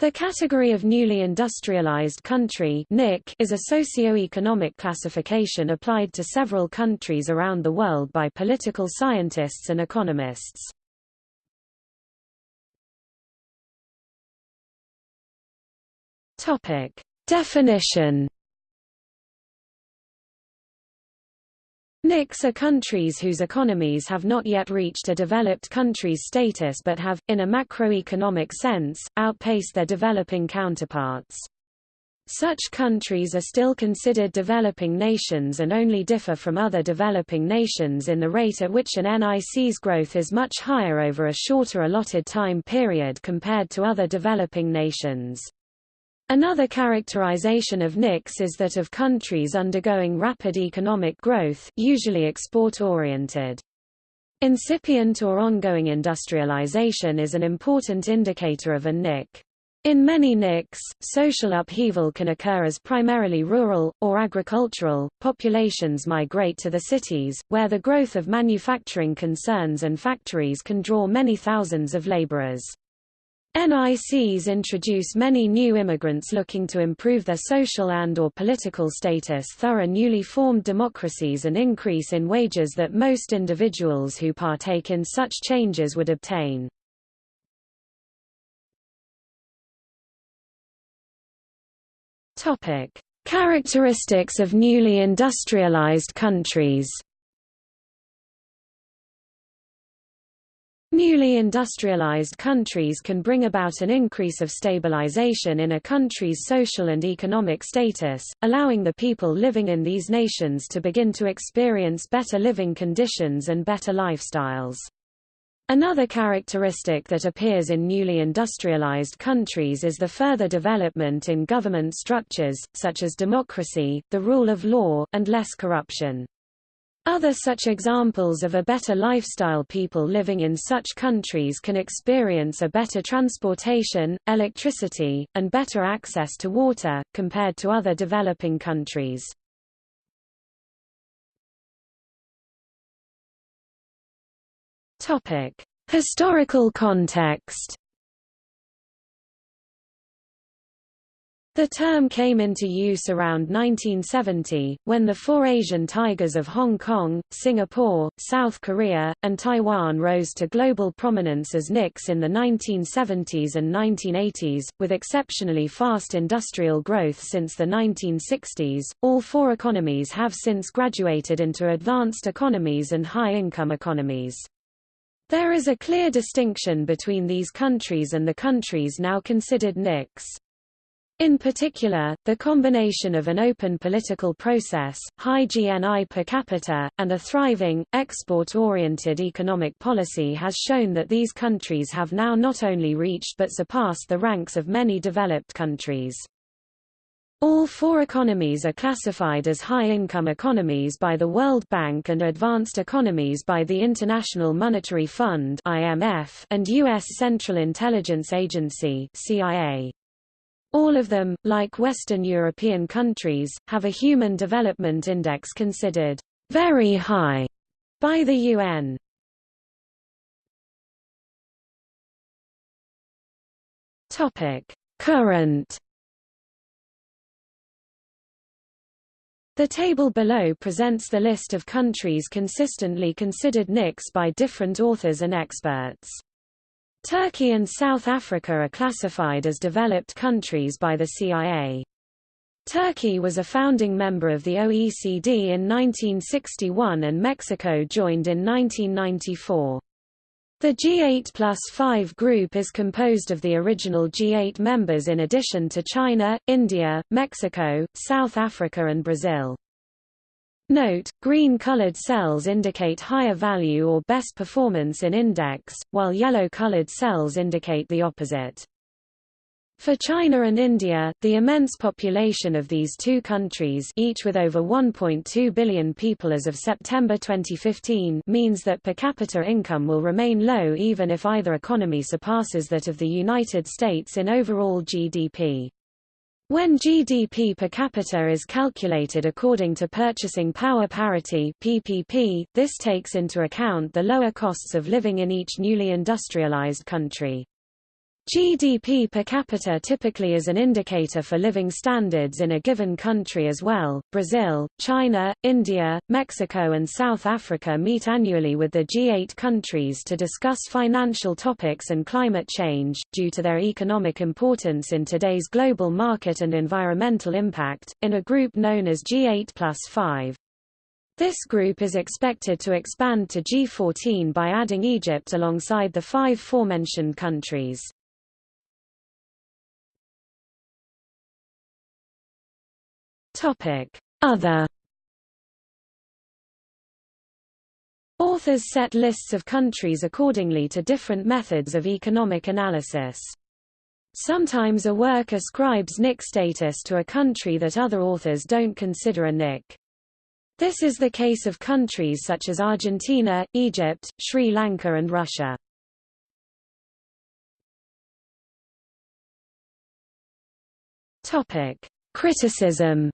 The category of newly industrialized country is a socio-economic classification applied to several countries around the world by political scientists and economists. Definition NICs are countries whose economies have not yet reached a developed country's status but have, in a macroeconomic sense, outpaced their developing counterparts. Such countries are still considered developing nations and only differ from other developing nations in the rate at which an NIC's growth is much higher over a shorter allotted time period compared to other developing nations. Another characterization of NICs is that of countries undergoing rapid economic growth usually export-oriented. Incipient or ongoing industrialization is an important indicator of a NIC. In many NICs, social upheaval can occur as primarily rural, or agricultural, populations migrate to the cities, where the growth of manufacturing concerns and factories can draw many thousands of laborers. NICs introduce many new immigrants looking to improve their social and or political status thorough newly formed democracies and increase in wages that most individuals who partake in such changes would obtain. Characteristics of newly industrialized countries Newly industrialized countries can bring about an increase of stabilization in a country's social and economic status, allowing the people living in these nations to begin to experience better living conditions and better lifestyles. Another characteristic that appears in newly industrialized countries is the further development in government structures, such as democracy, the rule of law, and less corruption. Other such examples of a better lifestyle people living in such countries can experience a better transportation, electricity, and better access to water, compared to other developing countries. Historical context The term came into use around 1970, when the four Asian tigers of Hong Kong, Singapore, South Korea, and Taiwan rose to global prominence as NICs in the 1970s and 1980s, with exceptionally fast industrial growth since the 1960s. All four economies have since graduated into advanced economies and high-income economies. There is a clear distinction between these countries and the countries now considered NICs. In particular, the combination of an open political process, high GNI per capita, and a thriving, export-oriented economic policy has shown that these countries have now not only reached but surpassed the ranks of many developed countries. All four economies are classified as high-income economies by the World Bank and advanced economies by the International Monetary Fund (IMF) and U.S. Central Intelligence Agency (CIA). All of them, like Western European countries, have a Human Development Index considered very high by the UN. Topic: Current The table below presents the list of countries consistently considered NICs by different authors and experts. Turkey and South Africa are classified as developed countries by the CIA. Turkey was a founding member of the OECD in 1961 and Mexico joined in 1994. The G8 plus 5 group is composed of the original G8 members in addition to China, India, Mexico, South Africa and Brazil. Note, green-colored cells indicate higher value or best performance in index, while yellow-colored cells indicate the opposite. For China and India, the immense population of these two countries each with over 1.2 billion people as of September 2015 means that per capita income will remain low even if either economy surpasses that of the United States in overall GDP. When GDP per capita is calculated according to purchasing power parity PPP, this takes into account the lower costs of living in each newly industrialized country. GDP per capita typically is an indicator for living standards in a given country as well. Brazil, China, India, Mexico, and South Africa meet annually with the G8 countries to discuss financial topics and climate change, due to their economic importance in today's global market and environmental impact, in a group known as G8 plus 5. This group is expected to expand to G14 by adding Egypt alongside the five forementioned countries. Topic: Other Authors set lists of countries accordingly to different methods of economic analysis. Sometimes a work ascribes NIC status to a country that other authors don't consider a NIC. This is the case of countries such as Argentina, Egypt, Sri Lanka and Russia. Criticism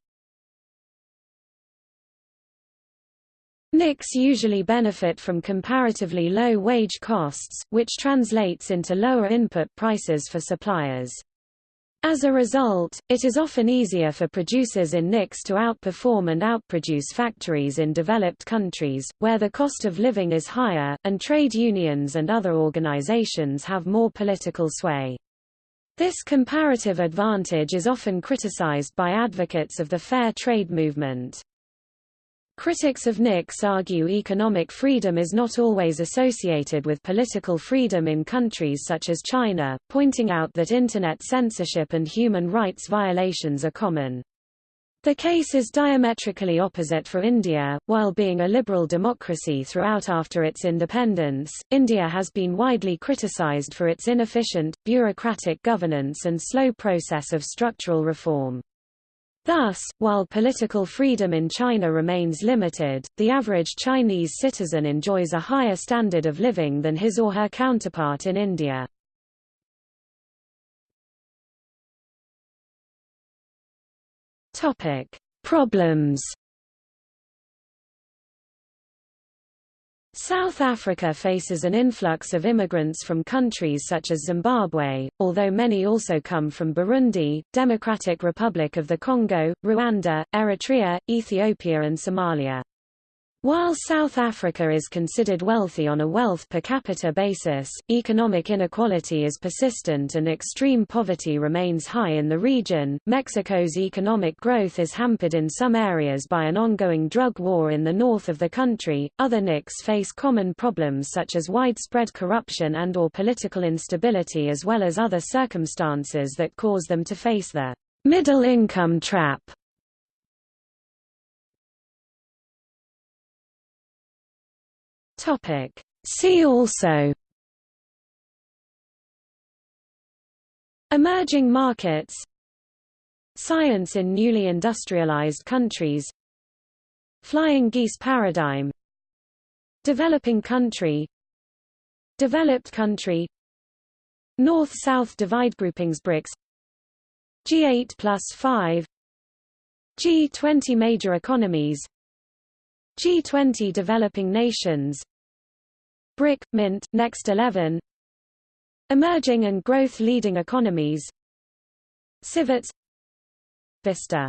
NICs usually benefit from comparatively low wage costs, which translates into lower input prices for suppliers. As a result, it is often easier for producers in NICs to outperform and outproduce factories in developed countries, where the cost of living is higher, and trade unions and other organizations have more political sway. This comparative advantage is often criticized by advocates of the fair trade movement. Critics of NICs argue economic freedom is not always associated with political freedom in countries such as China, pointing out that Internet censorship and human rights violations are common. The case is diametrically opposite for India. While being a liberal democracy throughout after its independence, India has been widely criticized for its inefficient, bureaucratic governance and slow process of structural reform. Thus, while political freedom in China remains limited, the average Chinese citizen enjoys a higher standard of living than his or her counterpart in India. Topic: Problems South Africa faces an influx of immigrants from countries such as Zimbabwe, although many also come from Burundi, Democratic Republic of the Congo, Rwanda, Eritrea, Ethiopia and Somalia. While South Africa is considered wealthy on a wealth per capita basis, economic inequality is persistent and extreme poverty remains high in the region. Mexico's economic growth is hampered in some areas by an ongoing drug war in the north of the country. Other NICs face common problems such as widespread corruption and or political instability as well as other circumstances that cause them to face the middle income trap. Topic. See also Emerging markets Science in newly industrialized countries Flying geese paradigm Developing country Developed country North-South divide groupings BRICS G8 plus 5 G20 major economies G20 developing nations BRIC, MINT, Next 11 Emerging and growth leading economies. CIVETS. Vista